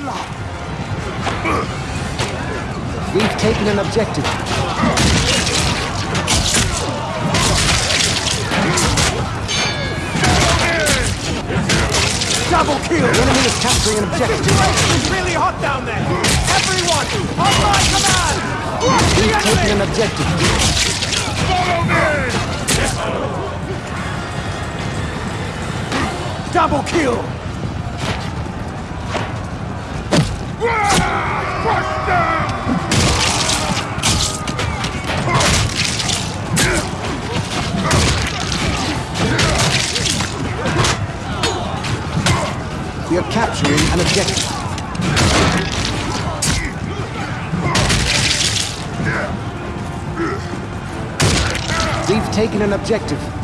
We've taken an objective. Double kill! The enemy is capturing an The objective. situation is really hot down there! Everyone, on my command! We've taken enemy! an objective. Follow me! Double kill! We are capturing an objective. We've taken an objective.